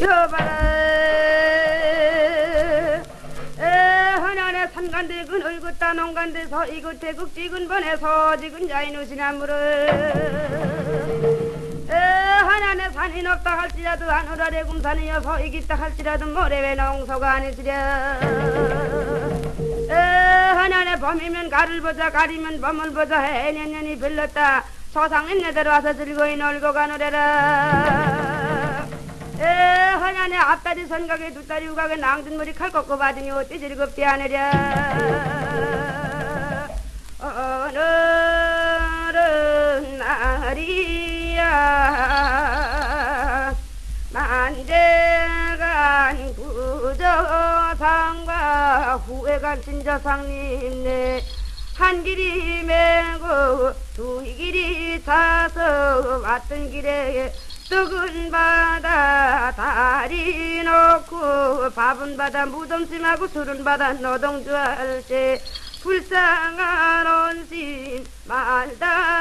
여봐라. 하나네 산간대 그늘 긋다 농간대 서이그 태극 찍은 번에서 지근 자이누시나무를 하나네 산이 높다 할지라도 하늘아래 kum산이여 서 이기다 할지라도 모래외 농소가 아니시랴. 하나네 범이면 가를 보자 가리면 범을 보자 해년년이 빌렀다. 소상인 내대로 와서 즐거이 놀고 가노래라 앞다리 선각에 두다리 우각에 낭준머리 칼 꺾고 받으니 어찌 즐겁지 않으랴 오늘은 날이야. 만재간 구저상과 후회간 진저상님네 한 길이 메고 두 길이 차서 왔던 길에 떡은 바다 다리 놓고 밥은 바다 무덤심하고 술은 바다 노동주 할때 불쌍한 온신 말다여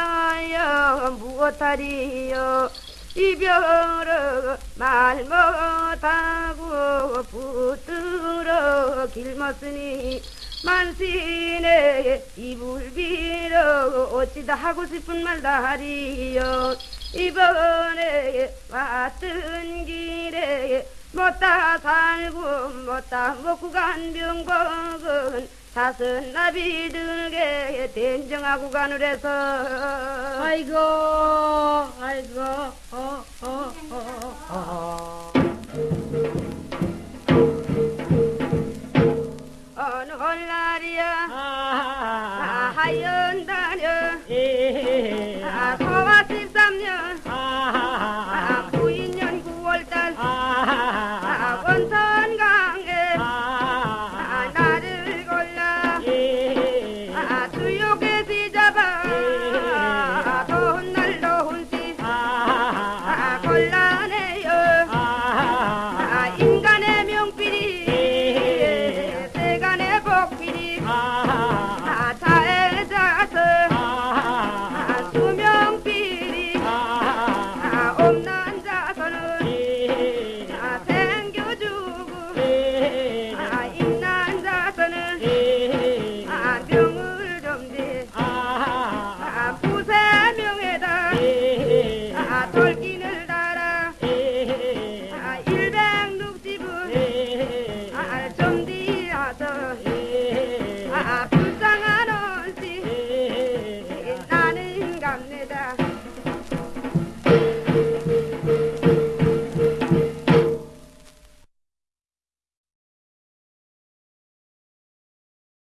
무엇하리요? 이별을 말 못하고 붙들어 길먹으니 만신의 이불 빌어 어찌다 하고 싶은 말 다 하리요 이번에 왔던 길에 못다 살고 못다 먹고 간 병곡은 사슴 나비 들게 된정하고 가느래서. 아이고, 아이고, 어, 어, 어, 어. 어느 홀날이야. 아 아, 하연